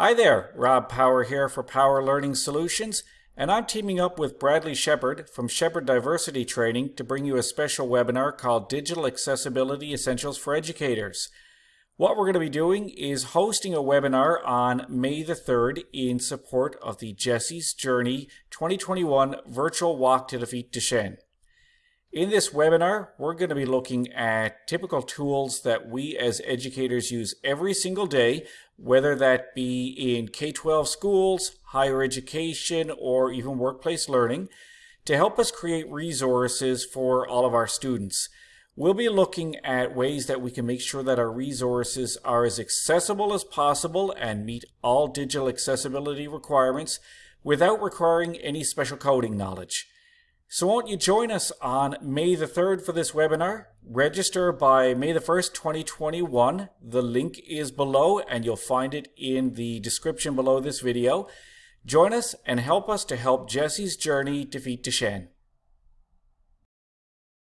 Hi there, Rob Power here for Power Learning Solutions, and I'm teaming up with Bradley Shepard from Shepard Diversity Training to bring you a special webinar called Digital Accessibility Essentials for Educators. What we're going to be doing is hosting a webinar on May the 3rd in support of the Jesse's Journey 2021 Virtual Walk to Defeat Duchenne. In this webinar, we're going to be looking at typical tools that we as educators use every single day, whether that be in K-12 schools, higher education, or even workplace learning, to help us create resources for all of our students. We'll be looking at ways that we can make sure that our resources are as accessible as possible and meet all digital accessibility requirements without requiring any special coding knowledge. So won't you join us on May the 3rd for this webinar? Register by May the 1st, 2021. The link is below and you'll find it in the description below this video. Join us and help us to help Jesse's journey defeat Duchenne.